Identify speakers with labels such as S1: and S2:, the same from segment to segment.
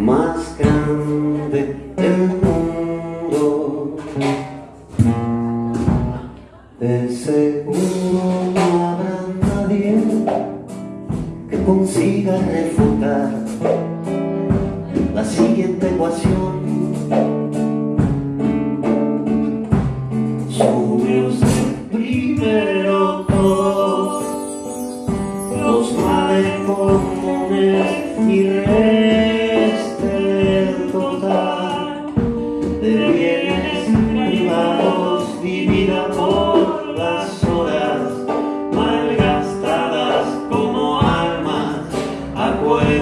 S1: más grande del mundo. De seguro no habrá nadie que consiga refutar la siguiente ecuación. Sube usted primero todos los males comunes y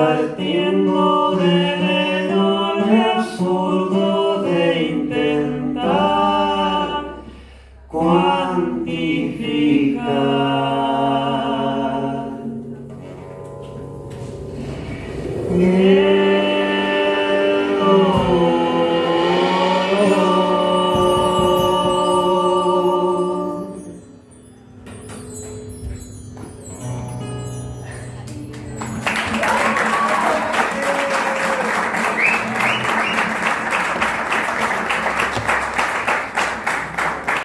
S1: partiendo del enorme absurdo de intentar cuantificar. Yeah.